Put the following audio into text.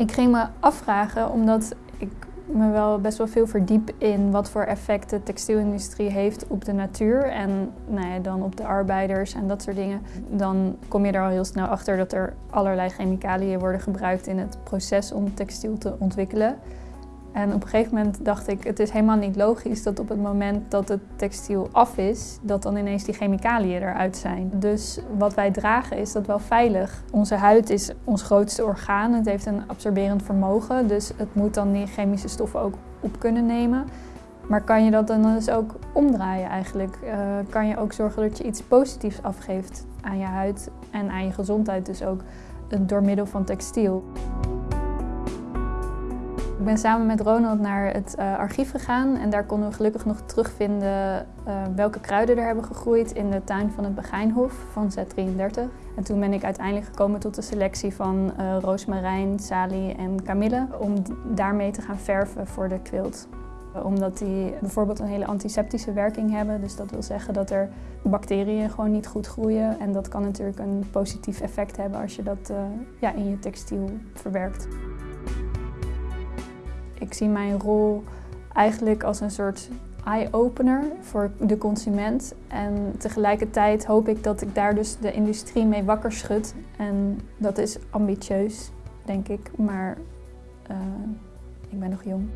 Ik ging me afvragen, omdat ik me wel best wel veel verdiep in wat voor effect de textielindustrie heeft op de natuur en nou ja, dan op de arbeiders en dat soort dingen. Dan kom je er al heel snel achter dat er allerlei chemicaliën worden gebruikt in het proces om textiel te ontwikkelen. En op een gegeven moment dacht ik, het is helemaal niet logisch dat op het moment dat het textiel af is, dat dan ineens die chemicaliën eruit zijn. Dus wat wij dragen is dat wel veilig. Onze huid is ons grootste orgaan, het heeft een absorberend vermogen, dus het moet dan die chemische stoffen ook op kunnen nemen. Maar kan je dat dan dus ook omdraaien eigenlijk? Uh, kan je ook zorgen dat je iets positiefs afgeeft aan je huid en aan je gezondheid dus ook door middel van textiel. Ik ben samen met Ronald naar het uh, archief gegaan en daar konden we gelukkig nog terugvinden uh, welke kruiden er hebben gegroeid in de tuin van het Begijnhof van Z33. En toen ben ik uiteindelijk gekomen tot de selectie van uh, roosmarijn, salie en kamille om daarmee te gaan verven voor de quilt omdat die bijvoorbeeld een hele antiseptische werking hebben. Dus dat wil zeggen dat er bacteriën gewoon niet goed groeien. En dat kan natuurlijk een positief effect hebben als je dat ja, in je textiel verwerkt. Ik zie mijn rol eigenlijk als een soort eye-opener voor de consument. En tegelijkertijd hoop ik dat ik daar dus de industrie mee wakker schud. En dat is ambitieus, denk ik, maar uh, ik ben nog jong.